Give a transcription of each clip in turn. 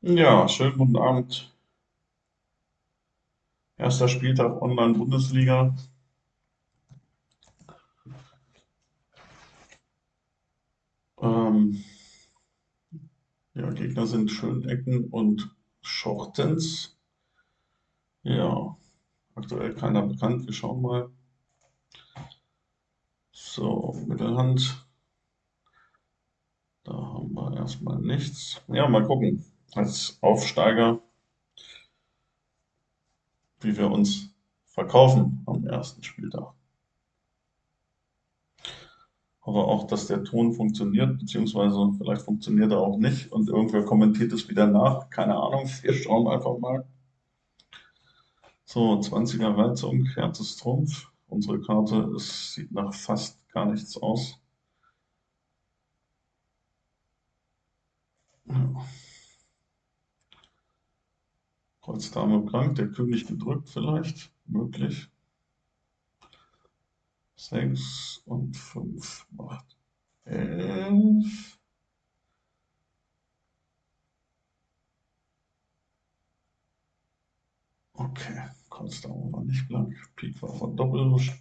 Ja, schönen guten Abend. Erster Spieltag Online-Bundesliga. Ähm, ja, Gegner sind Schönecken und Schortens. Ja, aktuell keiner bekannt. Wir schauen mal. So, Mittelhand. Da haben wir erstmal nichts. Ja, mal gucken. Als Aufsteiger, wie wir uns verkaufen am ersten Spieltag. Hoffe auch, dass der Ton funktioniert, beziehungsweise vielleicht funktioniert er auch nicht und irgendwer kommentiert es wieder nach. Keine Ahnung, wir schauen einfach mal. So, 20er Reizung, Herz ist Trumpf. Unsere Karte, es sieht nach fast gar nichts aus. Ja. Kreuz Dame blank, der König gedrückt vielleicht, möglich. 6 und 5 macht 11. Okay, Kreuz Dame war nicht blank, Pik war verdoppelt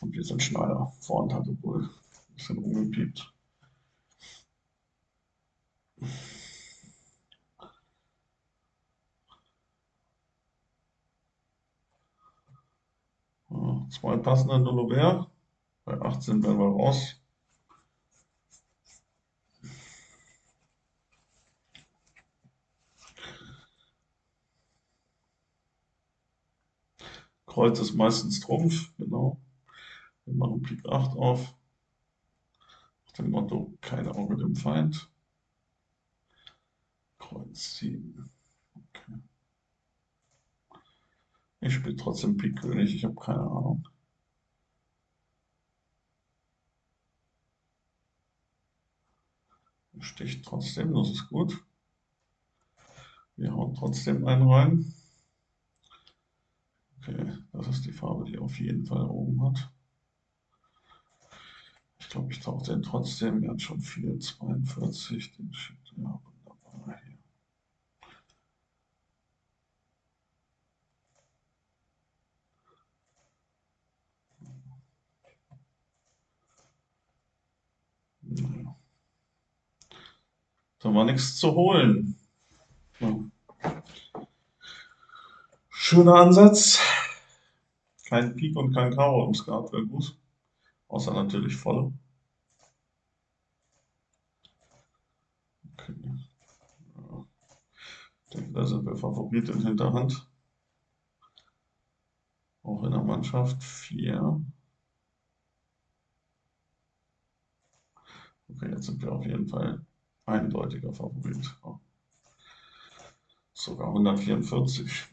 und wir sind Schneider. Vorhand hatte wohl ein bisschen umgepiept. Zwei passende Nullobert. Bei 18 werden wir raus. Kreuz ist meistens Trumpf, genau. Wir machen Pik 8 auf. Nach dem Motto, kein Auge dem Feind. Kreuz 7. Okay. Ich spiele trotzdem Pik König, ich habe keine Ahnung. Sticht trotzdem, das ist gut. Wir hauen trotzdem einen rein. Okay, das ist die Farbe, die auf jeden Fall oben hat. Ich glaube, ich tauche den trotzdem. Er hat schon viel, 42. Den schickt ja wunderbar hier. Naja. Da war nichts zu holen. Ja. Schöner Ansatz. Kein Pik und kein Karo im Skat wäre gut. Außer natürlich volle. Okay. Ja. Ich denke, da sind wir Favorit in Hinterhand. Auch in der Mannschaft. 4. Okay, jetzt sind wir auf jeden Fall eindeutiger Favorit. Sogar 144.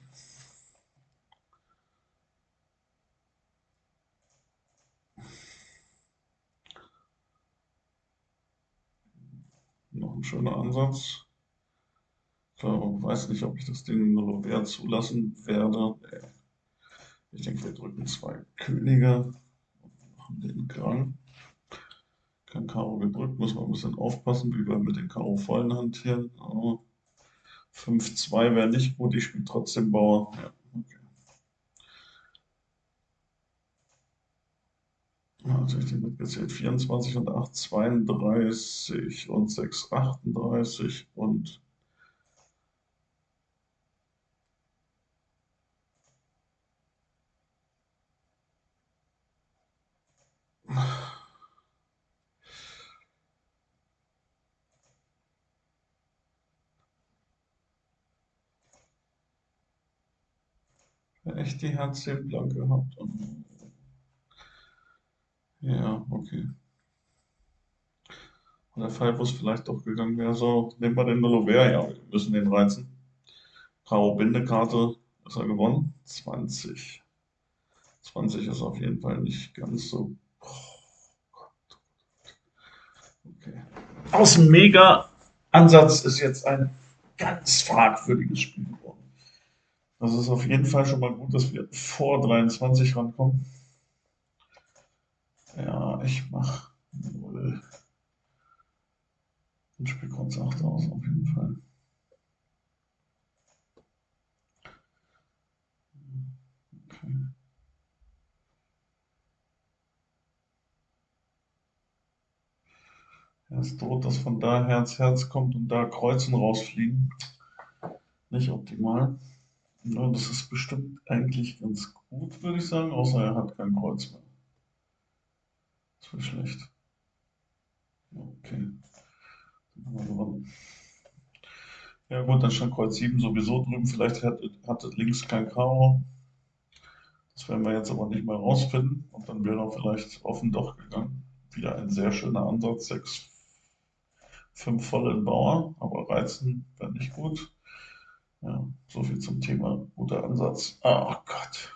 Noch ein schöner Ansatz. Ich weiß nicht, ob ich das Ding nur Wert zulassen werde. Ich denke, wir drücken zwei Könige und machen den Krang. Kein Karo gedrückt, muss man ein bisschen aufpassen, wie wir mit den Karo vollen hantieren. 5-2 wäre nicht gut, ich spiele trotzdem Bauer. Ja. Also ich mitgezählt. 24 und 8, 32 und 6, 38 und echt die Herz 10 blank gehabt. Ja, okay. Und der Fall, wo es vielleicht doch gegangen wäre, so, nehmen wir den Nullover, ja, wir müssen den reizen. Karo Bindekarte, ist er gewonnen? 20. 20 ist auf jeden Fall nicht ganz so. Okay. Aus dem Mega-Ansatz ist jetzt ein ganz fragwürdiges Spiel also es ist auf jeden Fall schon mal gut, dass wir vor 23 rankommen. Ja, ich mache 0. Und spiele kurz 8 aus, auf jeden Fall. Okay. Es droht, dass von da Herz Herz kommt und da Kreuzen rausfliegen. Nicht optimal. Ja, das ist bestimmt eigentlich ganz gut, würde ich sagen, außer er hat kein Kreuz mehr. Das wäre schlecht. Okay. Ja gut, dann stand Kreuz 7 sowieso drüben. Vielleicht hat, hatte links kein Karo. Das werden wir jetzt aber nicht mehr rausfinden. Und dann wäre er vielleicht offen doch gegangen. Wieder ein sehr schöner Ansatz. 6, 5 voll in Bauer, aber reizen wäre nicht gut. Ja, so viel zum Thema guter Ansatz. Oh Gott.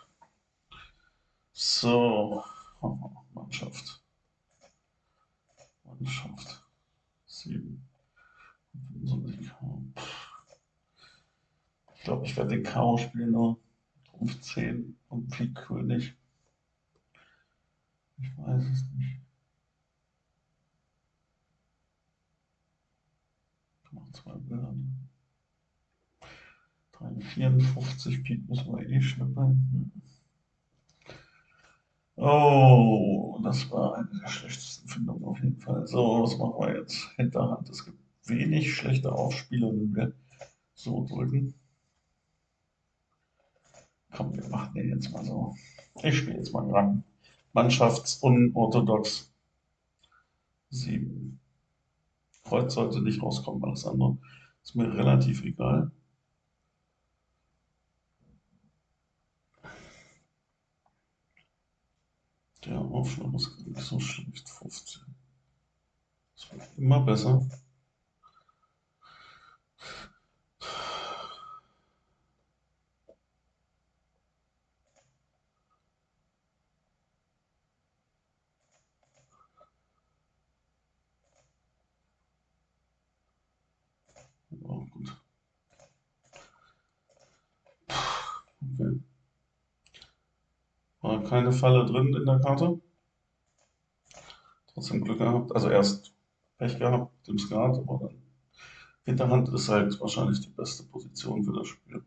So, Mannschaft. Mannschaft. 7. Ich glaube, ich werde den Karo spielen nur Trumpf 10 und Pik König. Ich weiß es nicht. Ich mache zwei Bilder. 354 Pik müssen wir eh schnippeln. Oh, das war eine der schlechtesten Findungen auf jeden Fall. So, was machen wir jetzt? Hinterhand. Es gibt wenig schlechte Aufspieler, wenn wir so drücken. Komm, wir machen den jetzt mal so. Ich spiele jetzt mal ran. Mannschaftsunorthodox. 7. Kreuz sollte nicht rauskommen, alles andere ist mir relativ egal. Der Aufschlag ist gar nicht so schlecht. 15. Das wird immer besser. Oh, gut. Okay. War keine Falle drin in der Karte. Trotzdem Glück gehabt. Also erst Pech gehabt im Skat, aber dann Hinterhand ist halt wahrscheinlich die beste Position für das Spiel.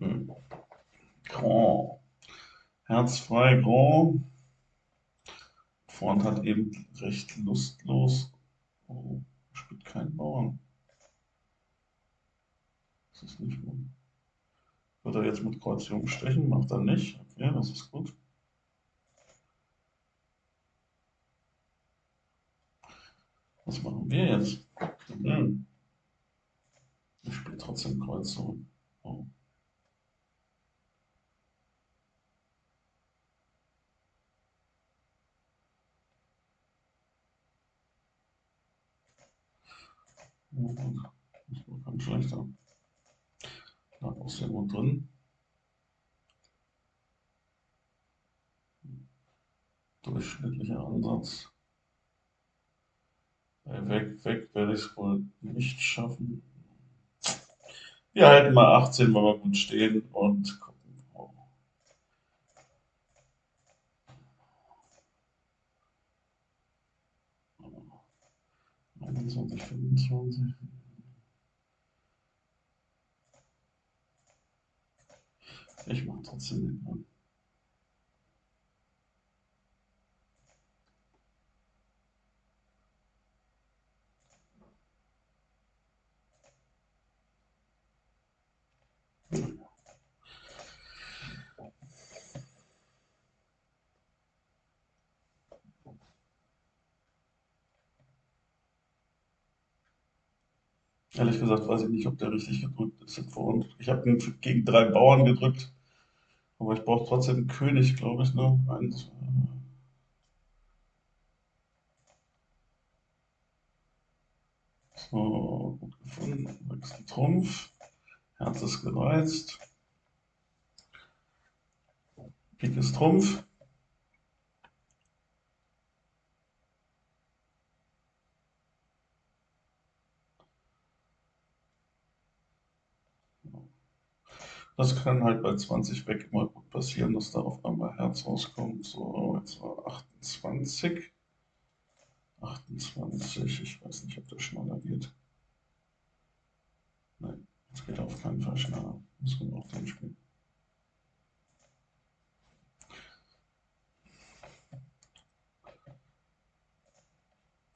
Hm. Grand. Herzfrei, Grand. Vorhand hat eben recht lustlos. Oh, spielt keinen Bauern. Das ist nicht gut. Wird er jetzt mit Kreuz Jung stechen? Macht er nicht. Okay, das ist gut. Was machen wir jetzt? Hm. Ich spiele trotzdem Kreuz so. Oh. War ganz schlechter. Da auch sehr gut drin. Durchschnittlicher Ansatz. Weg, weg werde ich es wohl nicht schaffen. Wir halten mal 18, weil wir gut stehen und 21, 25. Ich mache trotzdem den Mann. Ehrlich gesagt weiß ich nicht, ob der richtig gedrückt ist. Ich habe ihn gegen drei Bauern gedrückt. Aber ich brauche trotzdem einen König, glaube ich, ne? Eins, so, gut gefunden. Wechsel Trumpf. Herz ist gereizt. Pik ist Trumpf. Das kann halt bei 20 weg immer gut passieren, dass da auf einmal Herz rauskommt. So, jetzt war 28. 28, ich weiß nicht, ob das schneller geht. Nein, das geht auf keinen Fall schneller. Müssen wir auch den spielen.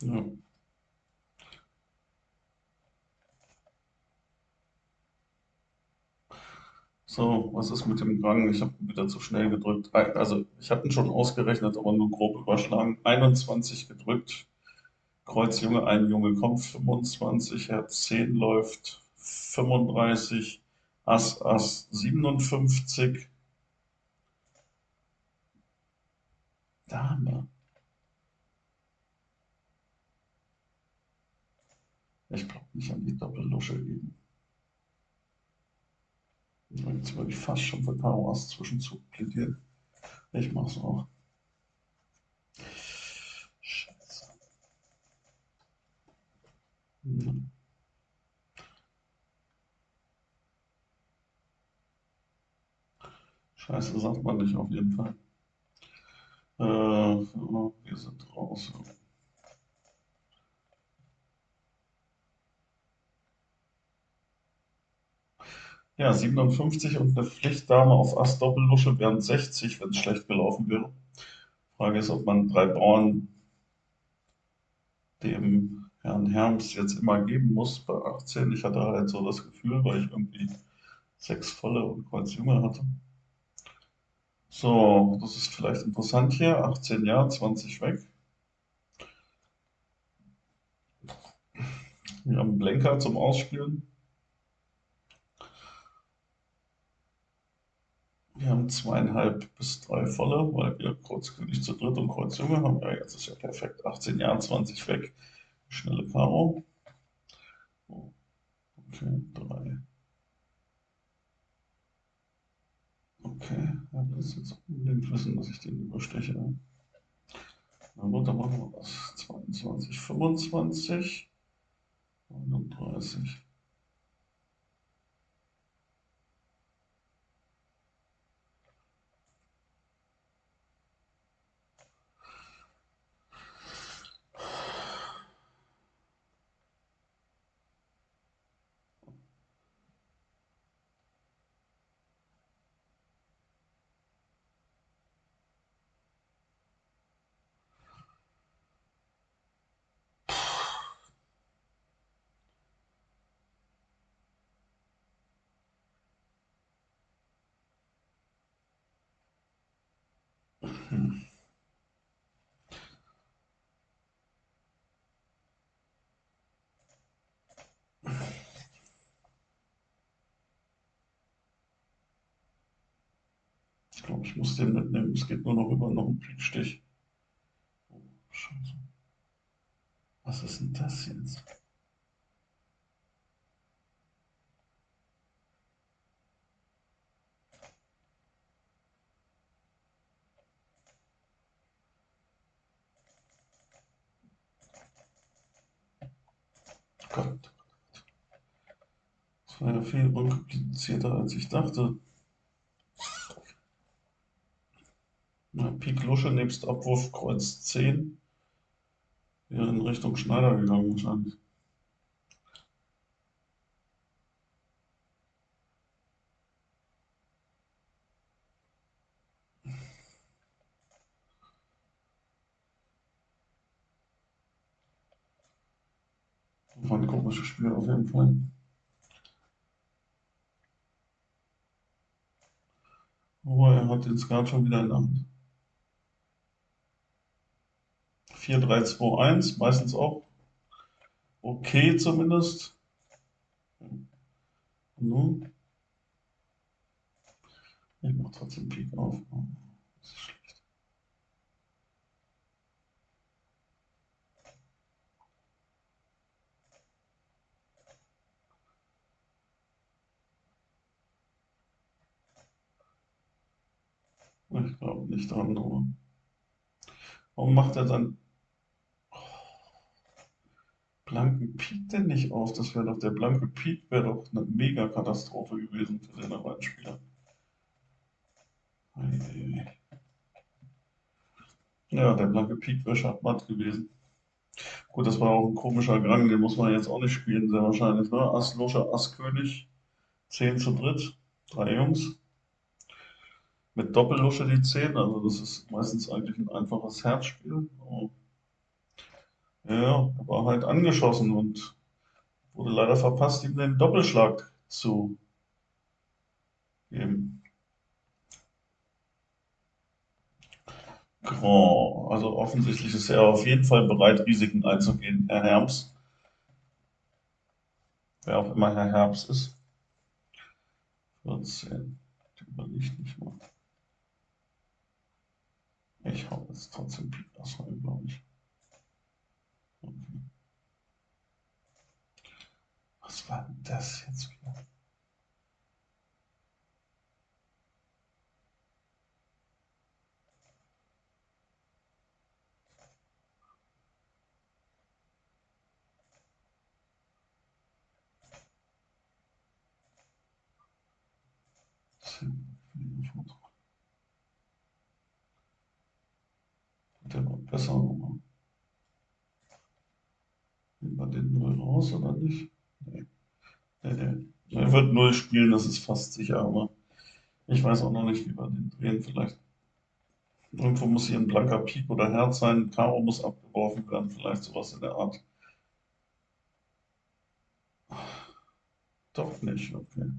Ja. So, was ist mit dem Rang? Ich habe wieder zu schnell gedrückt. Also, ich hatte ihn schon ausgerechnet, aber nur grob überschlagen. 21 gedrückt. Kreuz Junge, ein Junge kommt 25, Herz 10 läuft 35, Ass Ass 57. Dame. Ich glaube nicht an die Doppellusche geben. Jetzt würde ich fast schon für Karo Zwischenzug plädieren. Ich mache es auch. Scheiße. Hm. Scheiße, sagt man nicht auf jeden Fall. Äh, wir sind raus. Ja, 57 und eine Pflichtdame auf Ass Doppellusche wären 60, wenn es schlecht gelaufen wäre. Frage ist, ob man drei Bauern dem Herrn Herms jetzt immer geben muss bei 18. Ich hatte halt so das Gefühl, weil ich irgendwie sechs volle und Kreuz Junge hatte. So, das ist vielleicht interessant hier. 18 ja, 20 weg. Wir haben Blenker zum Ausspielen. Wir haben zweieinhalb bis drei volle, weil wir Kreuzkönig zu dritt und Kreuz Junge haben. Ja, jetzt ist ja perfekt. 18 Jahre, 20 weg. Schnelle Karo. Okay, drei. Okay, er will jetzt unbedingt wissen, dass ich den übersteche. Na gut, dann machen wir das. 22, 25, 39. Ich glaube, ich muss den mitnehmen. Es geht nur noch über noch einen Piekstich. Oh, Scheiße. Was ist denn das jetzt? Gott. Das war ja viel unkomplizierter, als ich dachte. Ja, Pik Lusche nebst Abwurf Kreuz 10 wäre in Richtung Schneider gegangen wahrscheinlich. War ein komisches Spiel auf jeden Fall. Oh, er hat den Skat schon wieder in der Hand. 4, 3, 2, 1, meistens auch okay zumindest. Ich mache trotzdem Pik auf. Das ist schlecht. Ich glaube nicht aber. Warum macht er dann blanken Pik denn nicht auf? Das wäre doch der blanke Pik, wäre doch eine Mega-Katastrophe gewesen für den Spieler. Ja, der blanke Pik wäre Schachmatt gewesen. Gut, das war auch ein komischer Gang, den muss man jetzt auch nicht spielen, sehr wahrscheinlich. Ne? Ass, Lusche, Ass, König, 10 zu dritt, drei Jungs. Mit Doppellusche die 10, also das ist meistens eigentlich ein einfaches Herzspiel. Ja, war halt angeschossen und wurde leider verpasst, ihm den Doppelschlag zu geben. Grand. Also offensichtlich ist er auf jeden Fall bereit, Risiken einzugehen, Herr Herms. Wer auch immer Herr Herbst ist. 14. Den überlegt nicht mal. Ich hau jetzt trotzdem Pik Ass rein, glaube ich. Okay. Was war das jetzt wieder? Der war besser. Nehmen wir den 0 raus oder nicht? Nee. Nee, nee. Er wird 0 spielen, das ist fast sicher, aber ich weiß auch noch nicht, wie wir den drehen. Vielleicht irgendwo muss hier ein blanker Pik oder Herz sein, Karo muss abgeworfen werden, vielleicht sowas in der Art. Doch nicht, okay.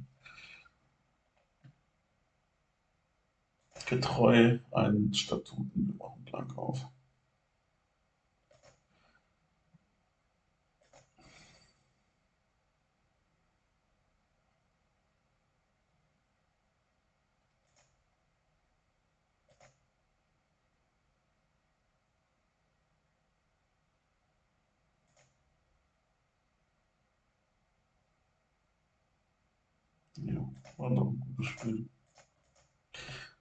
getreu einen Statuten. Wir machen blank auf. Ja, war doch ein gutes Spiel.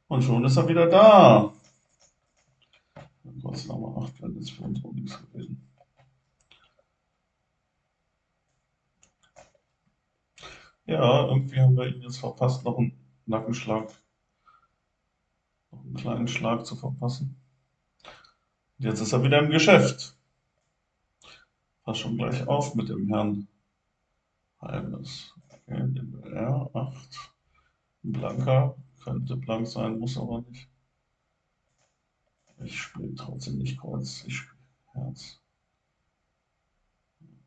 Und schon ist er wieder da. Kurz nochmal 8 wäre jetzt für uns auch nichts gewesen. Ja, irgendwie haben wir ihn jetzt verpasst, noch einen Nackenschlag, noch einen kleinen Schlag zu verpassen. Und jetzt ist er wieder im Geschäft. Pass schon gleich auf mit dem Herrn Heimes. R8. Ein Blanker. Könnte blank sein, muss aber nicht. Ich spiele trotzdem nicht Kreuz, ich spiele Herz.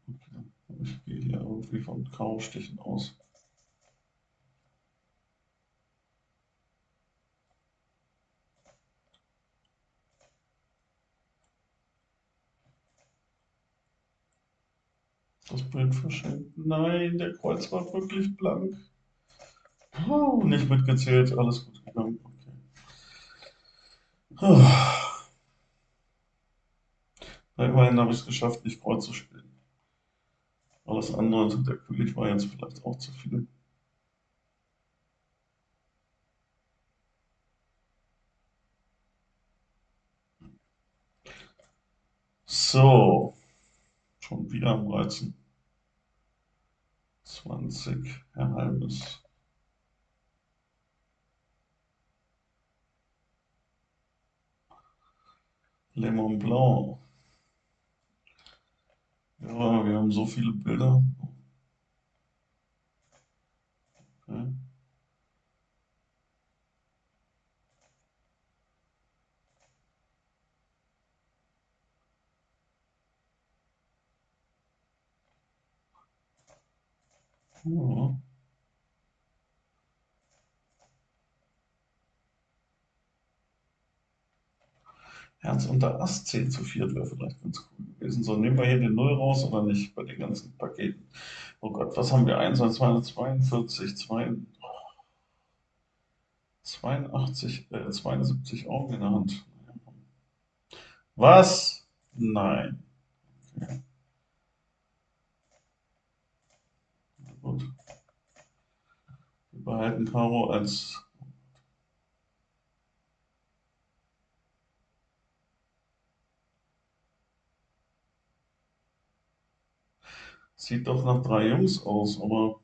Okay. Ich gehe hier irgendwie von Karo-Stichen aus. Das Bild verschenkt. Nein, der Kreuz war wirklich blank. Oh, nicht mitgezählt, alles gut gegangen. Okay. Oh. Immerhin habe ich es geschafft, nicht Kreuz zu spielen. Alles andere, der König war jetzt vielleicht auch zu viel. So, schon wieder am Reizen. 20, Herr Halbes. Le Mont Blanc. Ja, wir haben so viele Bilder. Okay. Ja. Herz unter Ass 10 zu 4 wäre vielleicht ganz cool gewesen. So, nehmen wir hier den 0 raus oder nicht bei den ganzen Paketen? Oh Gott, was haben wir? 21, 42, 82, äh, 72 Augen in der Hand. Was? Nein. Okay. Gut. Wir behalten Karo als Sieht doch nach drei Jungs aus, aber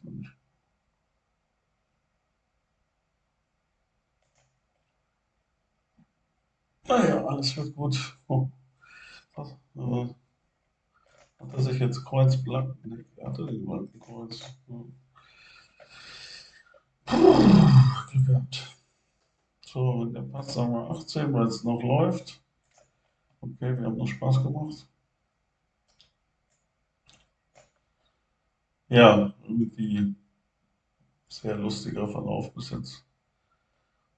Kann ich? Naja, alles wird gut. Oh, was, äh, hat er sich jetzt Kreuz blank? Nee, er hatte den blanken Kreuz. Hm. Puh, gehabt. So, der passt, wir 18, weil es noch läuft. Okay, wir haben noch Spaß gemacht. Ja, irgendwie sehr lustiger Verlauf bis jetzt.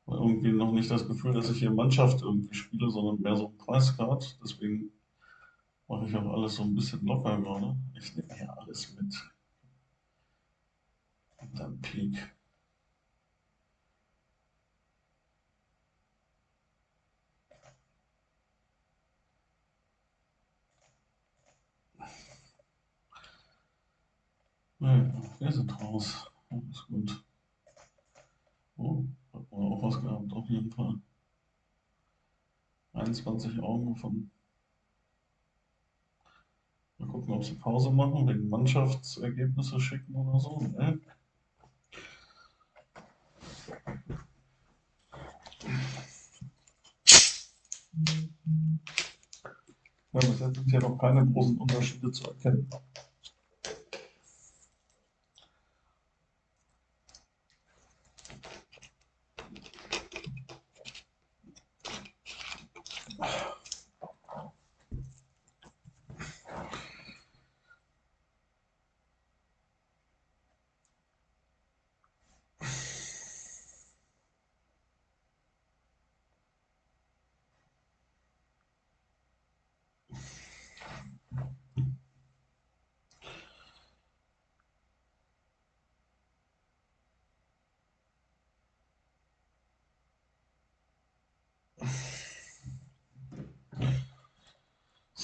Irgendwie noch nicht das Gefühl, dass ich hier Mannschaft irgendwie spiele, sondern mehr so ein Preiscard. Deswegen mache ich auch alles so ein bisschen locker gerade. Ich nehme hier alles mit. Und dann Peak. Ja, wir sind raus. Alles gut. Oh, hat man auch was gehabt, auf jeden Fall. 21 Augen von. Mal gucken, ob sie Pause machen, wegen Mannschaftsergebnisse schicken oder so. Ne? Ja, bis jetzt sind hier noch keine großen Unterschiede zu erkennen.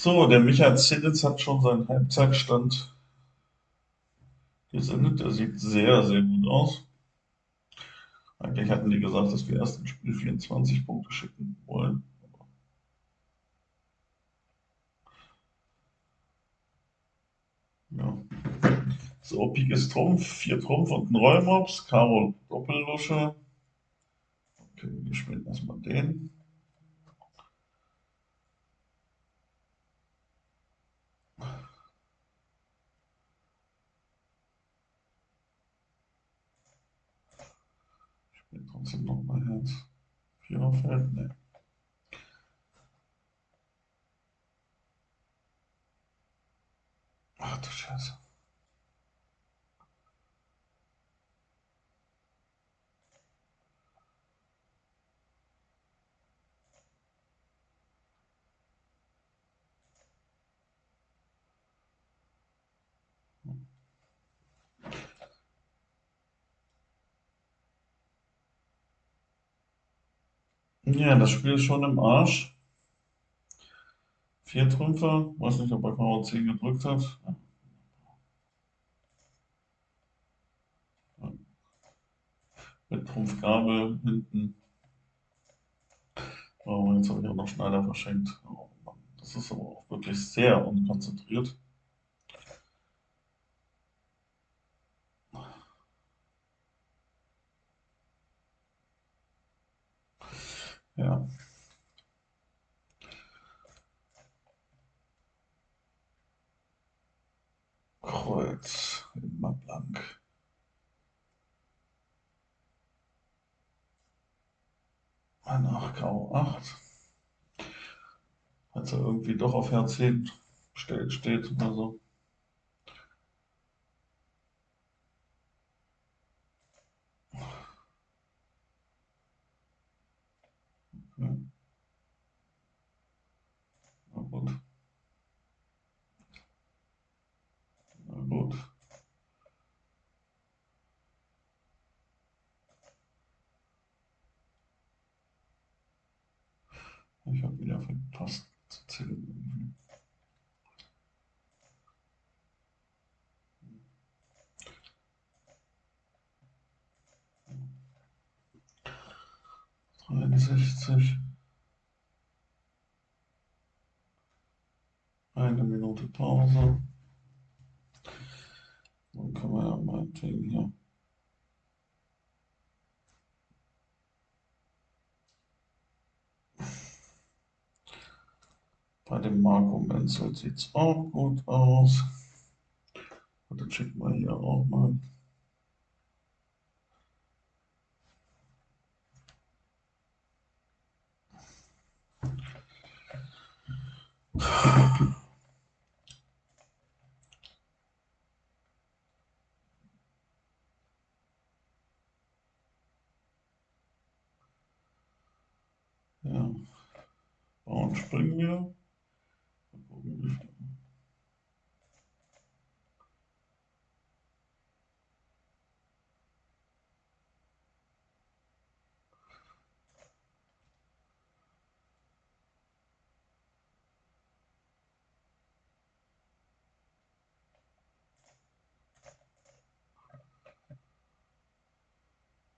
So, der Michael Zinnitz hat schon seinen Halbzeitstand gesendet. Der sieht sehr, sehr gut aus. Eigentlich hatten die gesagt, dass wir erst im Spiel 24 Punkte schicken wollen. Ja. So, Pik ist Trumpf, 4 Trumpf und ein Rollmops, Karo Doppellusche. Okay, wir spielen erstmal den. Ich spiele trotzdem nochmal Herz. Viererfeld, ne. Ach du Scheiße. Ja, das Spiel ist schon im Arsch. Vier Trümpfe, weiß nicht, ob er Karo 10 gedrückt hat. Mit Trumpf Gabel hinten. Oh, jetzt habe ich auch noch Schneider verschenkt. Oh Mann, das ist aber auch wirklich sehr unkonzentriert. Ja. Kreuz, immer blank. Nach Karo 8. Als er irgendwie doch auf Herz 10 steht, steht oder so. Gut. Na gut. Ich habe wieder verpasst zu zählen. Dreiundsechzig. Eine Minute Pause. Dann können wir ja meinetwegen hier Bei dem Marco Menzel sieht es auch gut aus. Und dann schicken wir hier auch mal. Ja, springen wir.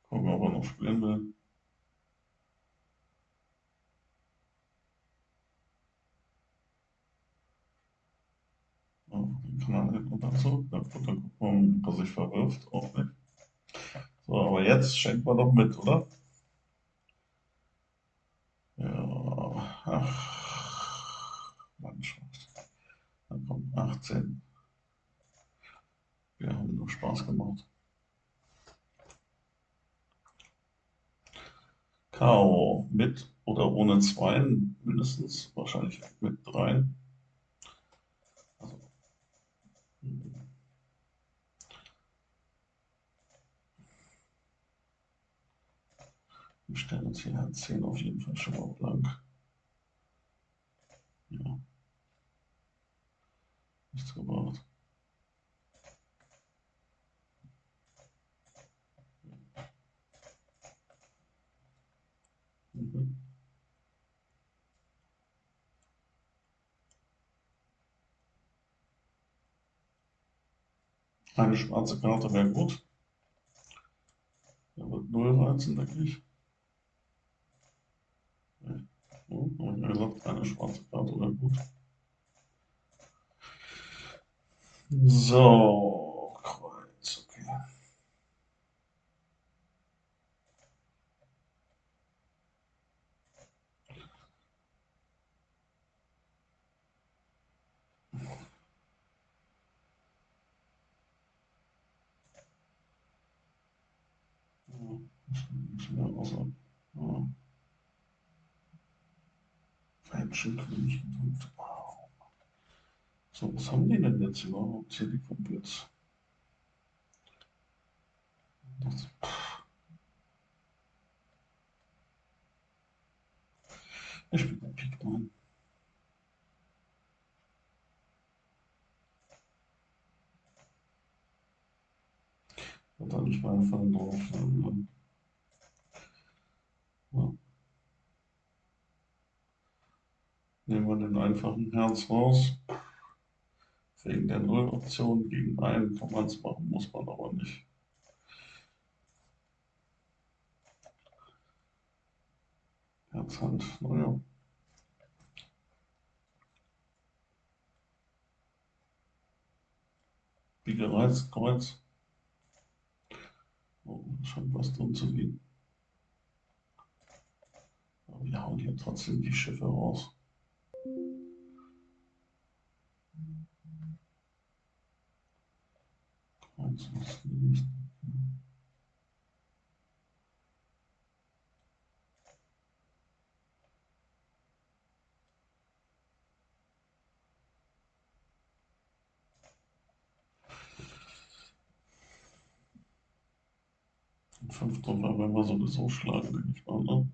Gucken, ob er noch spielen will. den kann er hinten und dazu. Ja, gut, dann gucken ob er sich verwirft. Auch nicht. So, aber jetzt schenkt man doch mit, oder? Ja, ach, Mannschaft. Dann kommt 18. Wir haben nur Spaß gemacht. Karo mit oder ohne Zweien mindestens, wahrscheinlich mit Dreien. Also, wir stellen uns hier Herz 10 auf jeden Fall schon mal blank. Ja. Nichts gebracht. Mhm. Eine schwarze Karte wäre gut. Er wird null reizen, denke ich. So, habe ich gesagt, eine schwarze Karte wäre gut. So, Kreuz, okay. Außer, ja. Menschenkönig und wow. So, was haben die denn jetzt überhaupt hier, die Kumpels? Das, ich spiele Pik 9. Hat dann nicht mal Fall drauf. Nehmen wir den einfachen Herz raus. Wegen der Null-Option gegen einen kann man es machen, muss man aber nicht. Herzhand, naja. Wie gereizt, Kreuz. Oh, scheint was drin zu liegen. Aber wir hauen hier trotzdem die Schiffe raus. Kreuz, was liegt. Fünf Treffer werden wir sowieso schlagen, denke ich mal. Ne?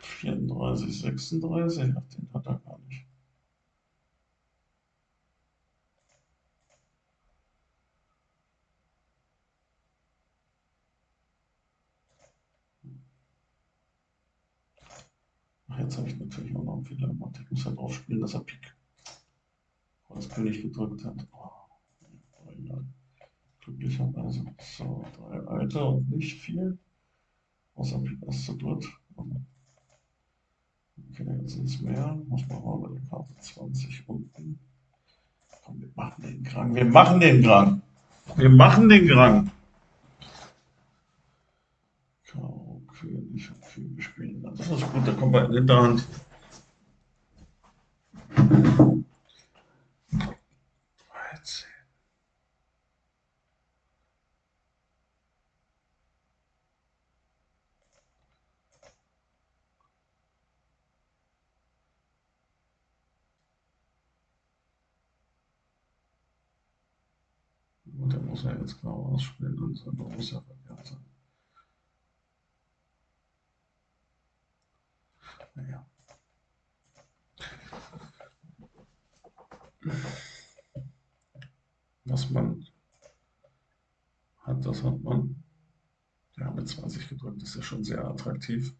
34, 36, ach, den hat er gar nicht. Ach, jetzt habe ich natürlich auch noch einen Fehler gemacht. Ich muss halt aufspielen, dass er Pik als König gedrückt hat. Oh. Glücklicherweise. So, drei Alter und nicht viel. Außer Pik Ass zu dritt. Okay, jetzt sind es mehr. Muss man mal bei Karte 20 unten. Komm, wir machen den Grang. Wir machen den Grang. Wir machen den. Karo, König und König spielen. Das ist gut, da kommt bei in der Hand. Ja jetzt genau ausspielen und so ja verkehrt sein. Naja. Was man hat, das hat man. Ja, mit 20 gedrückt ist ja schon sehr attraktiv.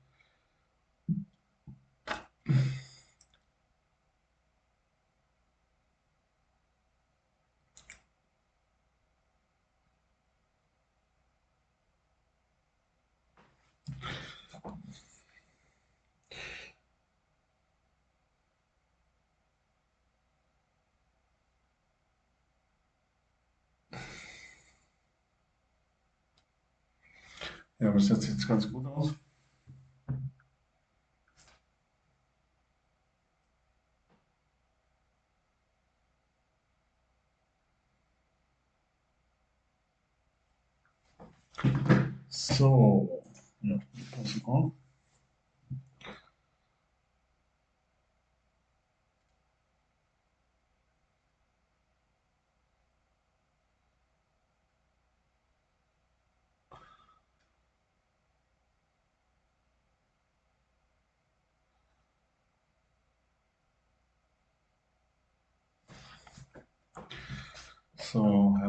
Ja, bis jetzt sieht es ganz gut aus. So, ja, passen auf. So,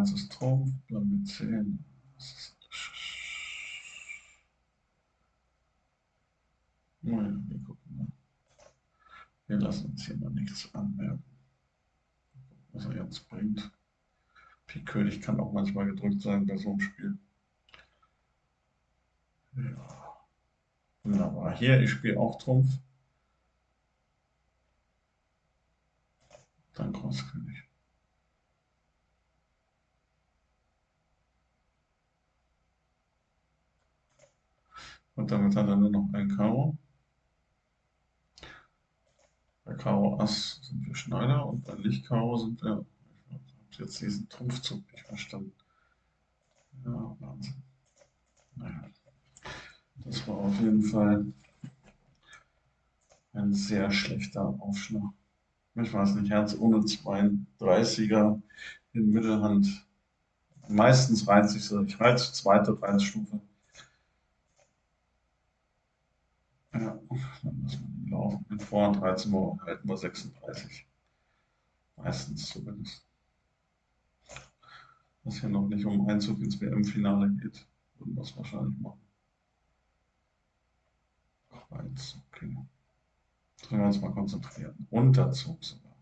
Herz ist Trumpf, wir 10. Naja, wir gucken mal. Wir lassen uns hier mal nichts anmerken. Was er jetzt bringt. Pik König kann auch manchmal gedrückt sein bei so einem Spiel. Ja. Wunderbar. Hier, ich spiele auch Trumpf. Dann Kreuzkönig. Und damit hat er nur noch ein Karo. Bei Karo Ass sind wir Schneider und bei Licht Karo sind wir. Ich habe jetzt diesen Trumpfzug nicht verstanden. Ja, Wahnsinn. Naja. Das war auf jeden Fall ein sehr schlechter Aufschlag. Ich weiß nicht, Herz ohne 32er in Mittelhand. Meistens reizt sich so. Ich reize zweite Reizstufe. Ja, dann lassen wir ihn laufen. Mit Vorhand 13 Uhr halten wir 36. Meistens zumindest. Was hier noch nicht um Einzug ins WM-Finale geht, würden wir es wahrscheinlich machen. Kreuz, okay. Sollen wir uns mal konzentrieren. Unterzug sogar.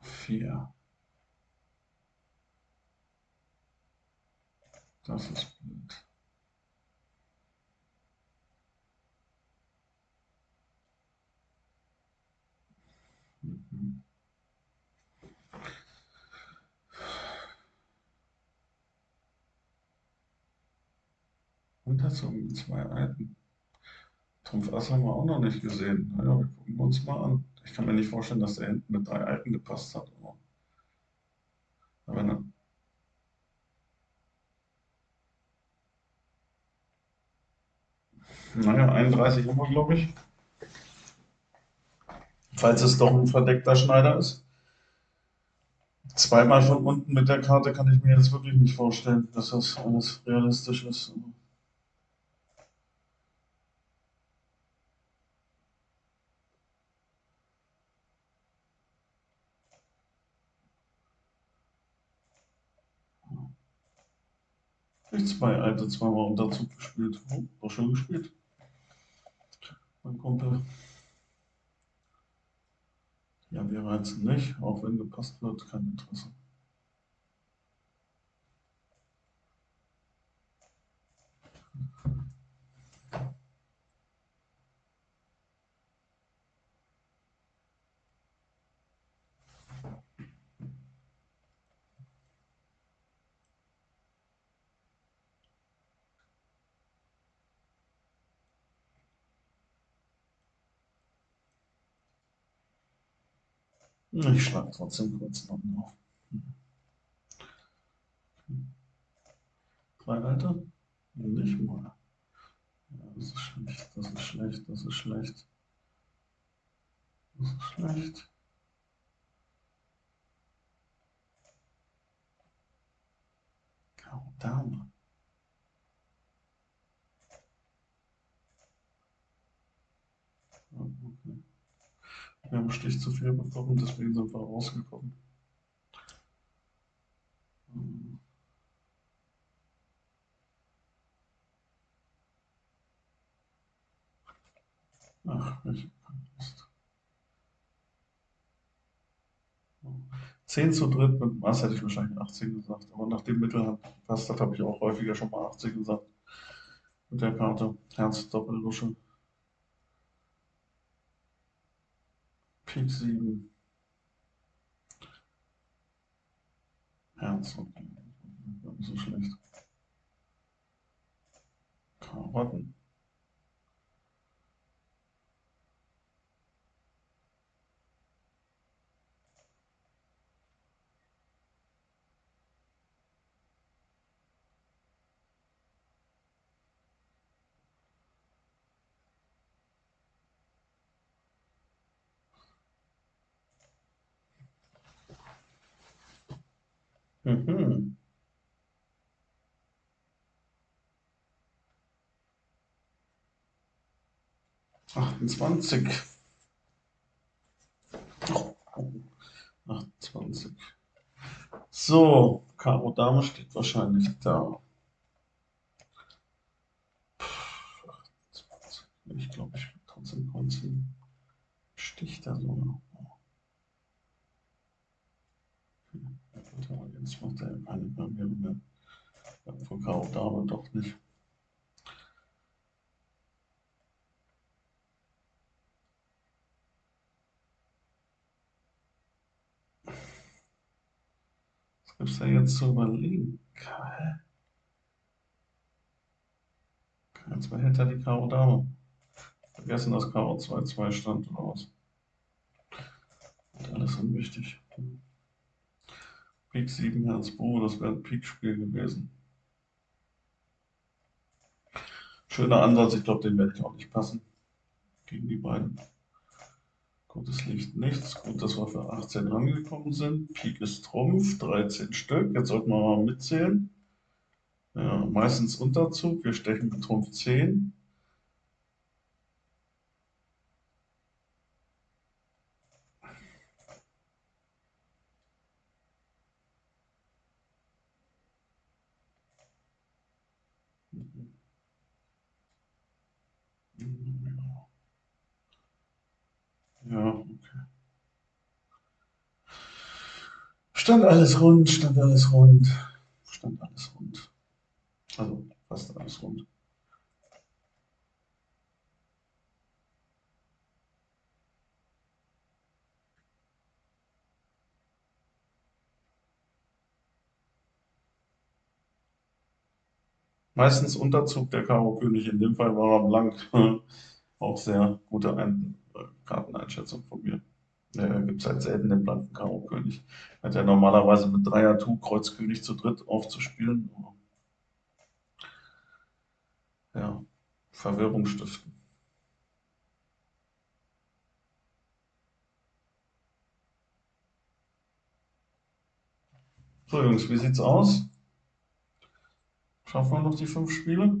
4. Das ist blöd. Und das um zwei Alten. Trumpf Ass haben wir auch noch nicht gesehen. Naja, wir gucken uns mal an. Ich kann mir nicht vorstellen, dass der hinten mit drei Alten gepasst hat. Aber ne. Naja, 31 haben wir, glaube ich. Falls es doch ein verdeckter Schneider ist. Zweimal von unten mit der Karte kann ich mir jetzt wirklich nicht vorstellen, dass das alles realistisch ist. Ich zwei alte zweimal unter Zug gespielt. Oh, war schön gespielt. Mein Kumpel. Ja, wir reizen nicht, auch wenn gepasst wird, kein Interesse. Ich schlage trotzdem kurz noch auf. Kleinalter? Nicht mal. Das ist schlecht, das ist schlecht, das ist schlecht. Das ist schlecht. Karo Dame. Okay. Wir haben Stich zu viel bekommen, deswegen sind wir rausgekommen. Ach, ich hab Lust. 10 zu dritt mit Maß hätte ich wahrscheinlich 18 gesagt, aber nach dem Mittelhand gepasst hat, habe ich auch häufiger schon mal 18 gesagt. Mit der Karte Herz Doppellusche. Pik 7. Herz, okay. So schlecht. Karotten. Mhm. 28. Oh, 28. So, Karo Dame steht wahrscheinlich da. Ich glaube, ich will trotzdem Konzen. Sticht da so. Jetzt macht er keine Barriere mehr. Von Karo Dame doch nicht. Was gibt es da jetzt zu überlegen? Hä? Jetzt behält er die Karo Dame. Vergessen, dass Karo 2-2 stand oder was? Und alles unwichtig. Pik 7 Herz Bo, das wäre ein Pik-Spiel gewesen. Schöner Ansatz, ich glaube, den werde ich auch nicht passen. Gegen die beiden. Gutes Licht nichts. Gut, dass wir für 18 rangekommen sind. Pik ist Trumpf, 13 Stück. Jetzt sollten wir mal mitzählen. Ja, meistens Unterzug. Wir stechen mit Trumpf 10. Ja, okay. Stand alles rund, stand alles rund, stand alles rund. Also fast alles rund. Meistens Unterzug der Karo König, in dem Fall war er blank. Auch sehr gute Ein äh, Karteneinschätzung von mir. Ja, gibt es halt selten den blanken Karo König. Hat ja normalerweise mit Dreier Tu Kreuz König zu dritt aufzuspielen. Ja, Verwirrung stiften. So, Jungs, wie sieht's aus? Schaffen wir noch die fünf Spiele?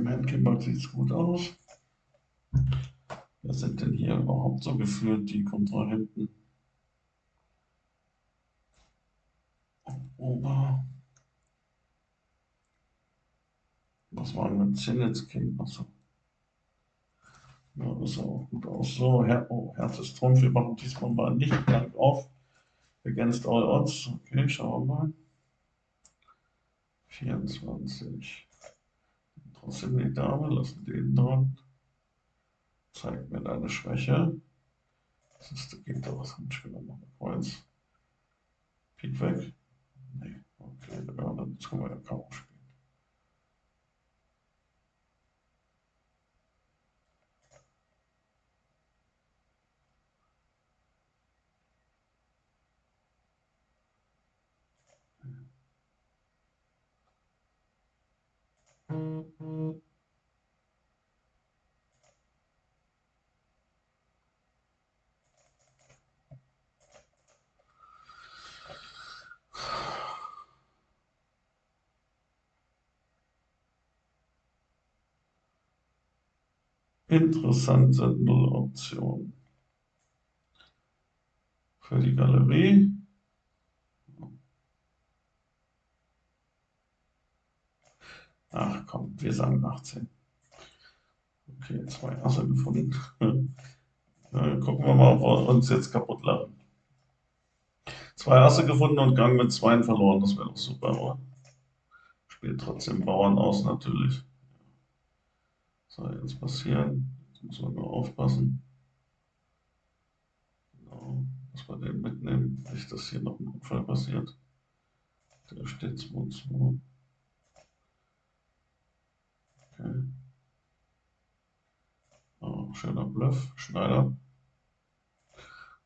Dem Handcamber sieht es gut aus. Wer sind denn hier überhaupt so geführt, die Kontrahenten? Ober. Was war denn mit Zinnetzkind? Achso. Ja, das sah auch gut aus. So, Her oh, Herz ist Trumpf. Wir machen diesmal mal nicht blank auf. Against all odds. Okay, schauen wir mal. 24. Trotzdem die Dame, lassen den dran. Zeig mir deine Schwäche. Das ist, geht doch, was ich genommen Kreuz. Pik weg. Nee, okay, ja, dann können wir ja kaum spielen. Interessante Nulloption. Für die Galerie. Ach komm, wir sagen 18. Okay, zwei Asse gefunden. gucken wir mal, ob wir uns jetzt kaputt laden. Zwei Asse gefunden und Gang mit Zweien verloren, das wäre doch super, oder? Spielt trotzdem Bauern aus natürlich. soll jetzt passieren? Jetzt muss man nur aufpassen. Genau, dass wir den mitnehmen, nicht, dass hier noch ein Unfall passiert. Der steht 2-2. Okay. Oh, schöner Bluff, Schneider.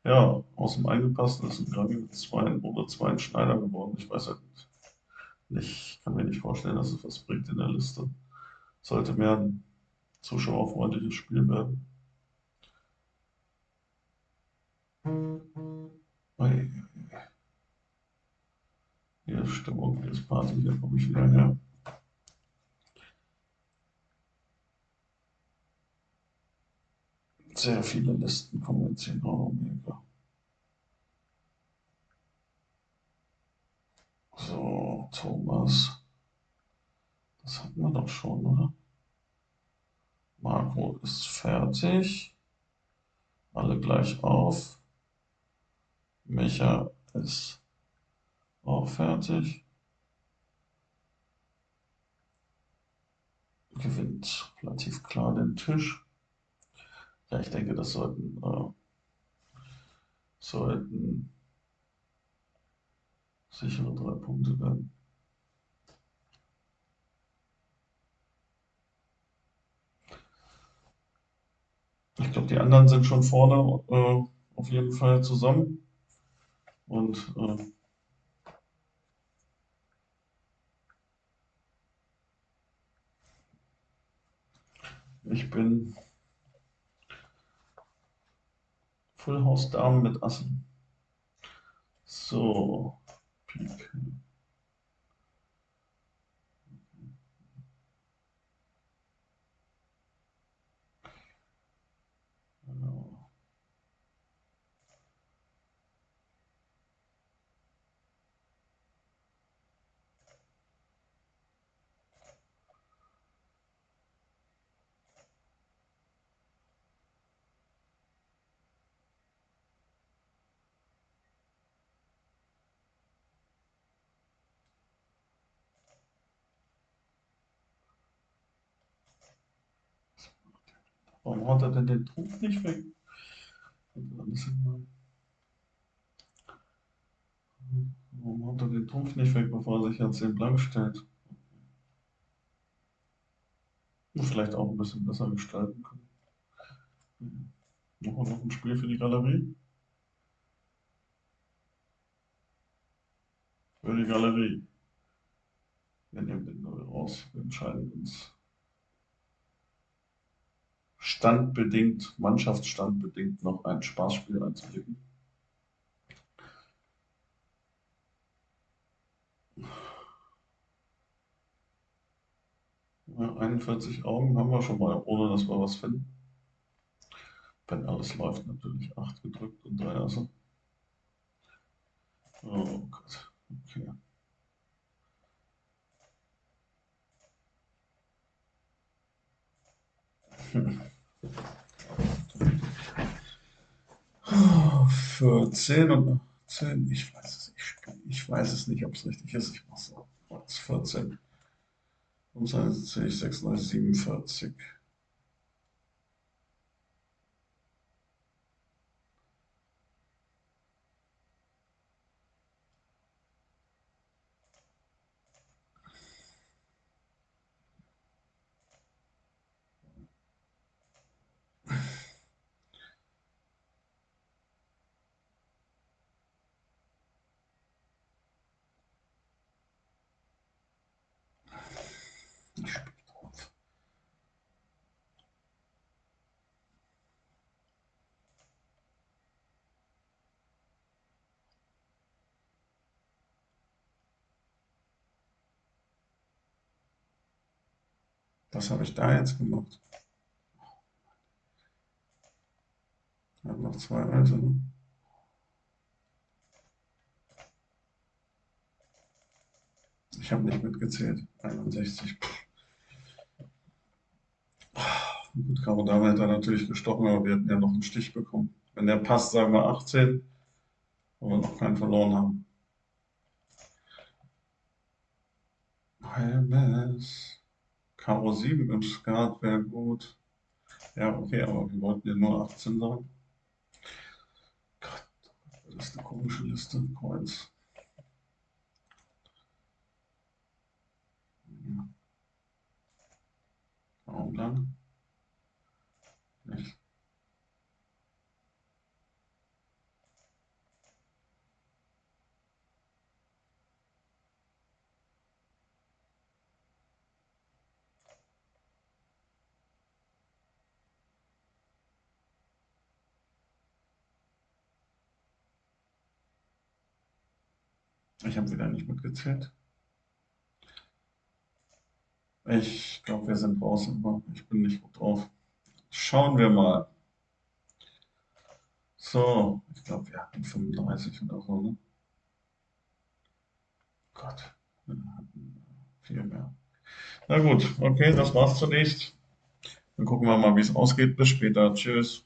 Ja, aus dem Eingepassten ist ein Grammy mit zwei oder zwei Schneider geworden. Ich weiß halt nicht, ich kann mir nicht vorstellen, dass es was bringt in der Liste. Sollte mehr ein zuschauerfreundliches Spiel werden. Hier Stimmung, hier ist Party, hier komme ich wieder her. Sehr viele Listen kommen jetzt hier in Omega. So, Thomas. Das hatten wir doch schon, oder? Marco ist fertig. Alle gleich auf. Micha ist auch fertig. Gewinnt relativ klar den Tisch. Ja, ich denke, das sollten, äh, sollten sichere drei Punkte werden. Ich glaube, die anderen sind schon vorne äh, auf jeden Fall zusammen. Und äh, ich bin Full House Damen mit Assen. So, Pik. Warum hat er denn den Trumpf nicht weg? Warum hat er den Trumpf nicht weg, bevor er sich jetzt den Blank stellt? Vielleicht auch ein bisschen besser gestalten können. Machen wir noch ein Spiel für die Galerie? Für die Galerie. Wir nehmen den Null raus. Wir entscheiden uns standbedingt, mannschaftsstandbedingt noch ein Spaßspiel einzulegen. Ja, 41 Augen haben wir schon mal, ohne dass wir was finden. Wenn alles läuft, natürlich 8 gedrückt und 3 Asse. Oh Gott, okay. Hm. Für 10 und 10, ich weiß es, ich, ich weiß es nicht, ob es richtig ist. Ich mache es 14. Um seine 36, 47. Was habe ich da jetzt gemacht? Ich habe noch zwei alte. Ne? Ich habe nicht mitgezählt. 61. Gut, Karo Dame hätte er natürlich gestochen, aber wir hätten ja noch einen Stich bekommen. Wenn der passt, sagen wir 18, wo wir noch keinen verloren haben. Halbes. Karo 7 im Skat wäre gut. Ja, okay, aber wir wollten ja nur 18 sagen. Gott, das ist eine komische Liste. Kreuz. Warum lang? Nicht. Ich habe wieder nicht mitgezählt. Ich glaube, wir sind raus, aber ich bin nicht gut drauf. Schauen wir mal. So, ich glaube, wir hatten 35 oder so, ne? Gott, wir hatten viel mehr. Na gut, okay, das war's zunächst. Dann gucken wir mal, wie es ausgeht. Bis später. Tschüss.